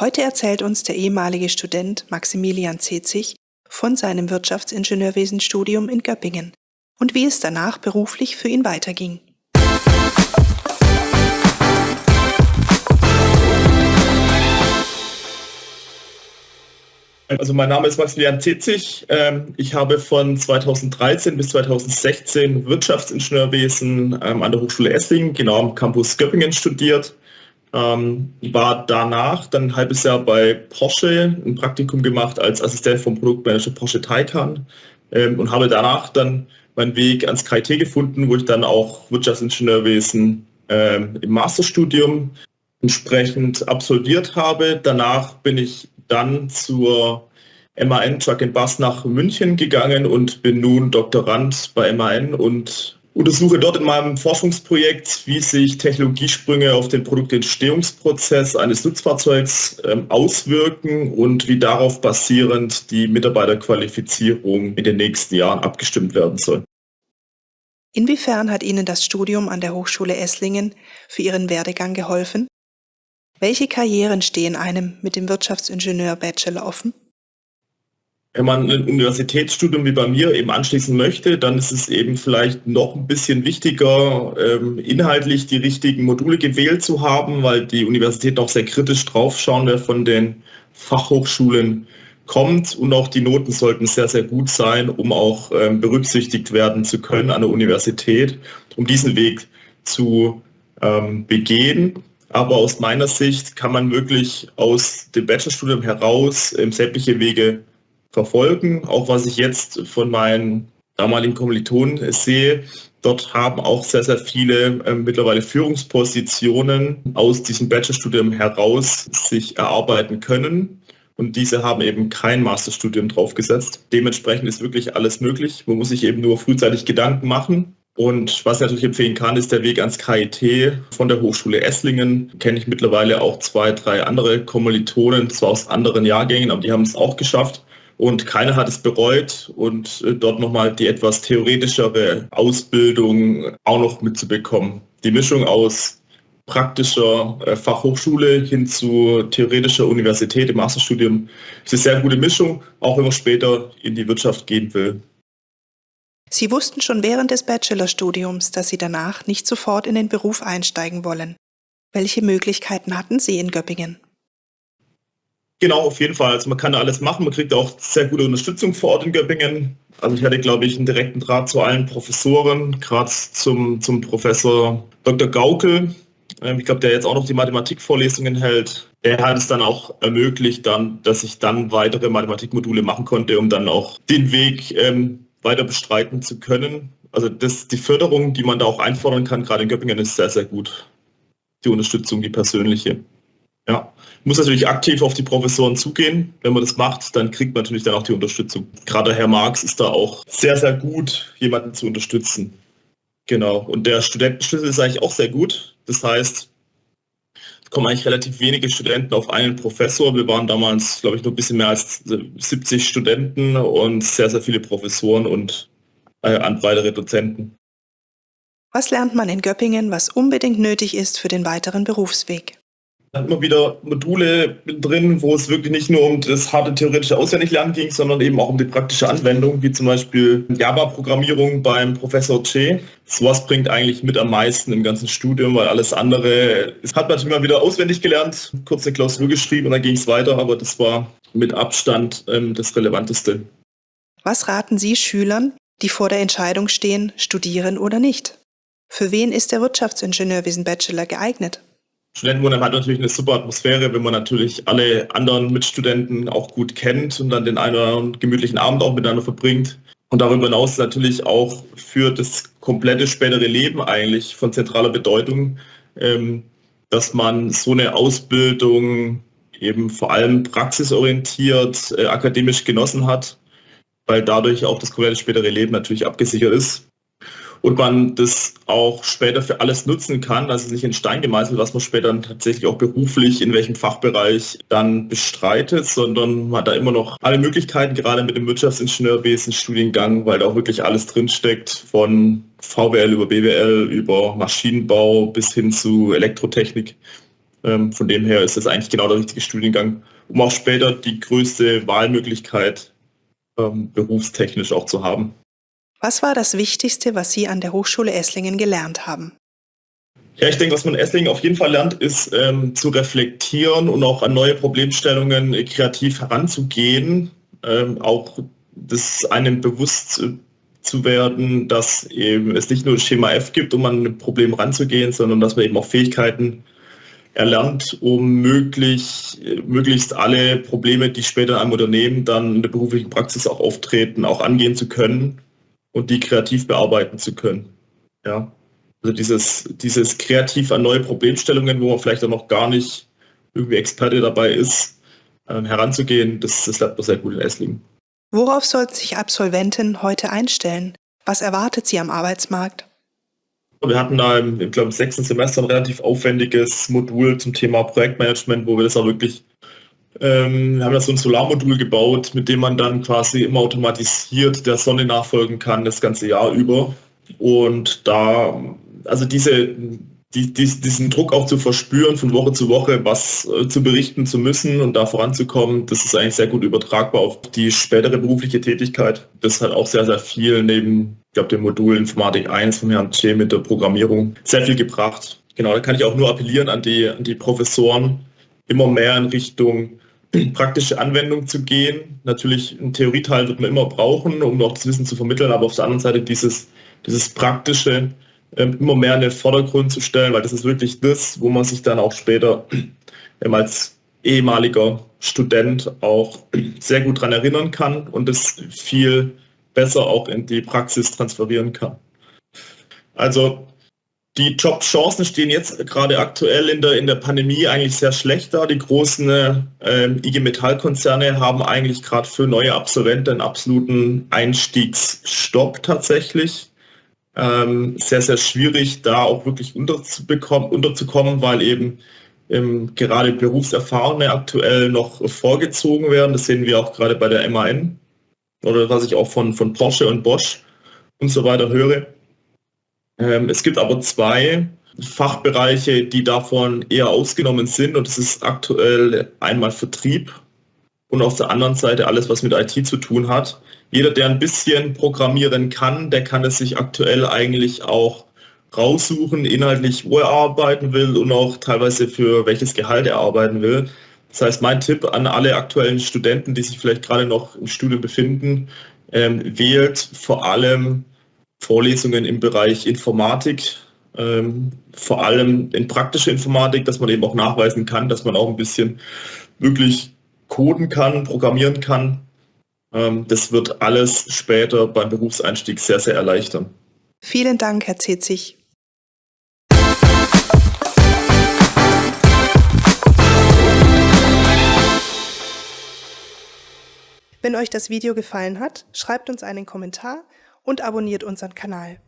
Heute erzählt uns der ehemalige Student Maximilian Zetzig von seinem Wirtschaftsingenieurwesenstudium in Göppingen und wie es danach beruflich für ihn weiterging. Also mein Name ist Maximilian Zitzig. Ähm, ich habe von 2013 bis 2016 Wirtschaftsingenieurwesen ähm, an der Hochschule Esslingen, genau am Campus Göppingen studiert. Ähm, war danach dann ein halbes Jahr bei Porsche ein Praktikum gemacht als Assistent vom Produktmanager Porsche Taycan und habe danach dann meinen Weg ans KIT gefunden, wo ich dann auch Wirtschaftsingenieurwesen im Masterstudium entsprechend absolviert habe. Danach bin ich dann zur MAN Truck Bus nach München gegangen und bin nun Doktorand bei MAN und untersuche dort in meinem Forschungsprojekt, wie sich Technologiesprünge auf den Produktentstehungsprozess eines Nutzfahrzeugs ähm, auswirken und wie darauf basierend die Mitarbeiterqualifizierung in den nächsten Jahren abgestimmt werden soll. Inwiefern hat Ihnen das Studium an der Hochschule Esslingen für Ihren Werdegang geholfen? Welche Karrieren stehen einem mit dem Wirtschaftsingenieur-Bachelor offen? Wenn man ein Universitätsstudium wie bei mir eben anschließen möchte, dann ist es eben vielleicht noch ein bisschen wichtiger, ähm, inhaltlich die richtigen Module gewählt zu haben, weil die Universität auch sehr kritisch draufschauen, wer von den Fachhochschulen kommt und auch die Noten sollten sehr, sehr gut sein, um auch ähm, berücksichtigt werden zu können an der Universität, um diesen Weg zu ähm, begehen. Aber aus meiner Sicht kann man wirklich aus dem Bachelorstudium heraus sämtliche Wege verfolgen. Auch was ich jetzt von meinen damaligen Kommilitonen sehe, dort haben auch sehr, sehr viele äh, mittlerweile Führungspositionen aus diesem Bachelorstudium heraus sich erarbeiten können. Und diese haben eben kein Masterstudium draufgesetzt. Dementsprechend ist wirklich alles möglich. Man muss sich eben nur frühzeitig Gedanken machen und was ich natürlich empfehlen kann, ist der Weg ans KIT von der Hochschule Esslingen. Kenne ich mittlerweile auch zwei, drei andere Kommilitonen, zwar aus anderen Jahrgängen, aber die haben es auch geschafft. Und keiner hat es bereut und äh, dort nochmal die etwas theoretischere Ausbildung auch noch mitzubekommen. Die Mischung aus praktischer äh, Fachhochschule hin zu theoretischer Universität im Masterstudium ist eine sehr gute Mischung, auch wenn man später in die Wirtschaft gehen will. Sie wussten schon während des Bachelorstudiums, dass Sie danach nicht sofort in den Beruf einsteigen wollen. Welche Möglichkeiten hatten Sie in Göppingen? Genau, auf jeden Fall. Also man kann da alles machen. Man kriegt auch sehr gute Unterstützung vor Ort in Göppingen. Also ich hatte, glaube ich, einen direkten Draht zu allen Professoren, gerade zum, zum Professor Dr. Gaukel. Ähm, ich glaube, der jetzt auch noch die Mathematikvorlesungen hält. Er hat es dann auch ermöglicht, dann, dass ich dann weitere Mathematikmodule machen konnte, um dann auch den Weg ähm, weiter bestreiten zu können. Also das, die Förderung, die man da auch einfordern kann, gerade in Göppingen, ist sehr, sehr gut. Die Unterstützung, die persönliche. Ja, muss natürlich aktiv auf die Professoren zugehen. Wenn man das macht, dann kriegt man natürlich dann auch die Unterstützung. Gerade Herr Marx ist da auch sehr, sehr gut, jemanden zu unterstützen. Genau. Und der Studentenschlüssel ist eigentlich auch sehr gut. Das heißt, kommen eigentlich relativ wenige Studenten auf einen Professor. Wir waren damals, glaube ich, noch ein bisschen mehr als 70 Studenten und sehr, sehr viele Professoren und äh, weitere Dozenten. Was lernt man in Göppingen, was unbedingt nötig ist für den weiteren Berufsweg? Immer wieder Module drin, wo es wirklich nicht nur um das harte theoretische Auswendiglernen ging, sondern eben auch um die praktische Anwendung, wie zum Beispiel Java-Programmierung beim Professor Che. Sowas bringt eigentlich mit am meisten im ganzen Studium, weil alles andere, es hat man natürlich mal wieder auswendig gelernt, kurze Klausur geschrieben und dann ging es weiter, aber das war mit Abstand ähm, das Relevanteste. Was raten Sie Schülern, die vor der Entscheidung stehen, studieren oder nicht? Für wen ist der Wirtschaftsingenieurwesen Bachelor geeignet? Studentenwohnheim hat natürlich eine super Atmosphäre, wenn man natürlich alle anderen Mitstudenten auch gut kennt und dann den einen oder anderen gemütlichen Abend auch miteinander verbringt. Und darüber hinaus natürlich auch für das komplette spätere Leben eigentlich von zentraler Bedeutung, ähm, dass man so eine Ausbildung eben vor allem praxisorientiert, äh, akademisch genossen hat, weil dadurch auch das komplette spätere Leben natürlich abgesichert ist und man das auch später für alles nutzen kann. Also nicht in Stein gemeißelt, was man später tatsächlich auch beruflich in welchem Fachbereich dann bestreitet, sondern man hat da immer noch alle Möglichkeiten, gerade mit dem Wirtschaftsingenieurwesen Studiengang, weil da auch wirklich alles drinsteckt, von VWL über BWL, über Maschinenbau bis hin zu Elektrotechnik. Ähm, von dem her ist das eigentlich genau der richtige Studiengang, um auch später die größte Wahlmöglichkeit ähm, berufstechnisch auch zu haben. Was war das Wichtigste, was Sie an der Hochschule Esslingen gelernt haben? Ja, ich denke, was man in Esslingen auf jeden Fall lernt, ist ähm, zu reflektieren und auch an neue Problemstellungen äh, kreativ heranzugehen. Ähm, auch das einem bewusst zu werden, dass eben es nicht nur Schema F gibt, um an ein Problem ranzugehen, sondern dass man eben auch Fähigkeiten erlernt, um möglich, möglichst alle Probleme, die später in einem Unternehmen dann in der beruflichen Praxis auch auftreten, auch angehen zu können und die kreativ bearbeiten zu können. Ja. Also dieses, dieses kreativ an neue Problemstellungen, wo man vielleicht auch noch gar nicht irgendwie Experte dabei ist, ähm, heranzugehen, das, das lernt man sehr gut in Esslingen. Worauf sollten sich Absolventen heute einstellen? Was erwartet sie am Arbeitsmarkt? Wir hatten da im, ich glaube, im sechsten Semester ein relativ aufwendiges Modul zum Thema Projektmanagement, wo wir das auch wirklich, ähm, wir haben da so ein Solarmodul gebaut, mit dem man dann quasi immer automatisiert der Sonne nachfolgen kann, das ganze Jahr über. Und da, also diese, die, die, diesen Druck auch zu verspüren, von Woche zu Woche was äh, zu berichten zu müssen und da voranzukommen, das ist eigentlich sehr gut übertragbar auf die spätere berufliche Tätigkeit. Das hat auch sehr, sehr viel neben, ich glaube, dem Modul Informatik 1 von Herrn Tschä mit der Programmierung sehr viel gebracht. Genau, da kann ich auch nur appellieren an die, an die Professoren, immer mehr in Richtung praktische Anwendung zu gehen. Natürlich ein Theorieteil wird man immer brauchen, um auch das Wissen zu vermitteln, aber auf der anderen Seite dieses, dieses praktische, ähm, immer mehr in den Vordergrund zu stellen, weil das ist wirklich das, wo man sich dann auch später ähm, als ehemaliger Student auch sehr gut daran erinnern kann und es viel besser auch in die Praxis transferieren kann. Also die Jobchancen stehen jetzt gerade aktuell in der, in der Pandemie eigentlich sehr schlecht da. Die großen äh, IG Metall-Konzerne haben eigentlich gerade für neue Absolventen einen absoluten Einstiegsstopp tatsächlich ähm, sehr, sehr schwierig, da auch wirklich unterzukommen, weil eben ähm, gerade Berufserfahrene aktuell noch vorgezogen werden. Das sehen wir auch gerade bei der MAN oder was ich auch von, von Porsche und Bosch und so weiter höre. Ähm, es gibt aber zwei Fachbereiche, die davon eher ausgenommen sind und das ist aktuell einmal Vertrieb und auf der anderen Seite alles, was mit IT zu tun hat. Jeder, der ein bisschen programmieren kann, der kann es sich aktuell eigentlich auch raussuchen, inhaltlich, wo er arbeiten will und auch teilweise für welches Gehalt er arbeiten will. Das heißt, mein Tipp an alle aktuellen Studenten, die sich vielleicht gerade noch im Studium befinden, ähm, wählt vor allem Vorlesungen im Bereich Informatik, ähm, vor allem in praktischer Informatik, dass man eben auch nachweisen kann, dass man auch ein bisschen wirklich coden kann, programmieren kann. Ähm, das wird alles später beim Berufseinstieg sehr, sehr erleichtern. Vielen Dank, Herr Zetzig. Wenn euch das Video gefallen hat, schreibt uns einen Kommentar und abonniert unseren Kanal.